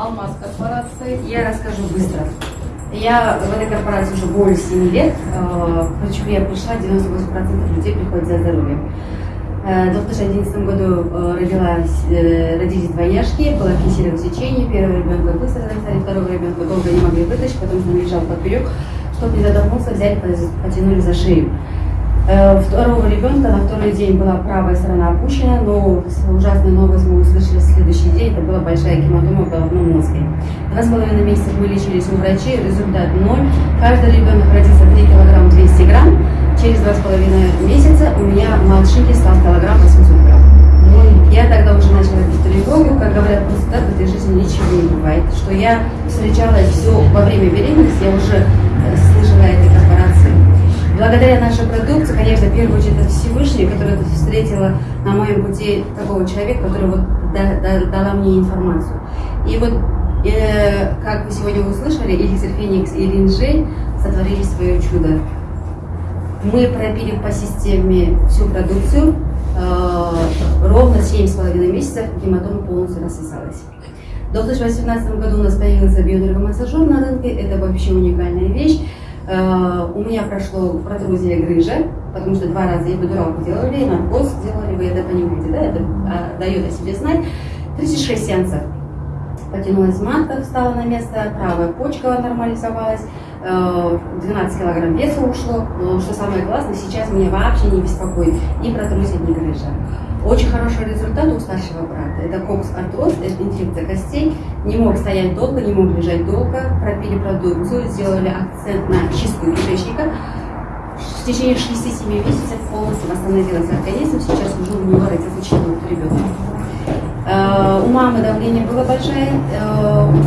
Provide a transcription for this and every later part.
Алмаз корпорации. Я расскажу быстро. Я в этой корпорации уже более 7 лет. Э, Почему я пришла, 98% людей приходят за здоровьем. Э, В 2011 году э, родилась, родились двойняшки, было кесарево сечение, первого ребенка быстро родили, второго ребенка долго не могли вытащить, потом он лежал поперек, чтобы не задохнулся, взяли, потянули за шею. Э, Второго ребенка на второй день была правая сторона опущена, но ужасная новость мы услышали в следующий день, это была большая гематома в головном мозге. Два с половиной месяца мы лечились у врачей, результат ноль. Каждый ребенок родился 3 килограмм 200 грамм. Через два с половиной месяца у меня младшенький стал килограмм 800 грамм. Я тогда уже начала бить тревогу, как говорят, просто так в этой жизни ничего не бывает. Что я встречалась все во время беременности, я уже Благодаря нашей продукции, конечно, в первую очередь это Всевышний, который встретила на моем пути такого человека, который вот да- да- дала мне информацию. И вот, э, как вы сегодня услышали, Эликсир Феникс и Линжей сотворили свое чудо. Мы пропили по системе всю продукцию, э, ровно 7,5 месяцев гематома полностью рассосалась. В 2018 году у нас появился биоэнергомассажер на рынке, это вообще уникальная вещь. Э, У меня прошло протрузия грыжа, потому что два раза эпидуралку делали, наркоз делали, вы это понимаете, да, это а, дает о себе знать. 36 сеансов. Потянулась матка, встала на место, правая почка нормализовалась, э, 12 килограмм веса ушло. Что самое классное, сейчас меня вообще не беспокоит ни протрузия, ни грыжа. Очень хороший результат у старшего брата. Это кокс-артроз, это инфекция костей. Не мог стоять долго, не мог лежать долго. Пропили продукцию, сделали акцент на чистку кишечника. В течение 6-7 месяцев полностью восстановился организм. Сейчас уже у него родился четвертый ребенок. Э, У мамы давление было большое.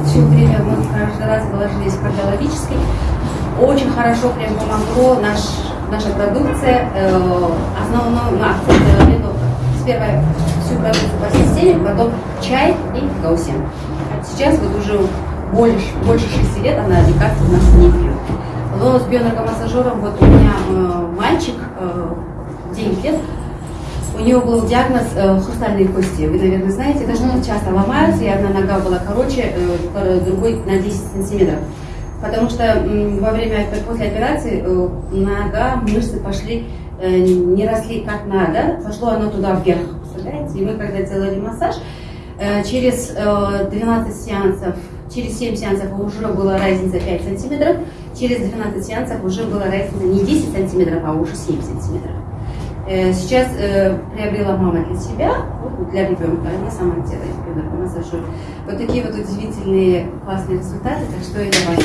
Все время мы каждый раз вложились в кардиологический. Очень хорошо прям помогло наш, наша продукция. Э, Основной мы акцент делали сперва всю продукцию по системе, потом чай и гаусен. Сейчас вот уже больше, больше 6 лет она лекарства у нас не пьет. Но с бионаркомассажером вот у меня э, мальчик, э, 9 лет, у него был диагноз э, хрустальные кости. Вы, наверное, знаете, это что часто ломаются, и одна нога была короче, э, другой на 10 сантиметров. Потому что м, во время, после операции э, нога, мышцы пошли, э, не росли как надо, пошло оно туда вверх, представляете? И мы когда делали массаж, э, через э, 12 сеансов, через 7 сеансов уже была разница 5 сантиметров, через 12 сеансов уже была разница не 10 сантиметров, а уже 7 сантиметров. Э, Сейчас э, приобрела мама для себя, вот, для ребенка, она сама делает ребенок массажер. Вот такие вот удивительные классные результаты, так что я вам.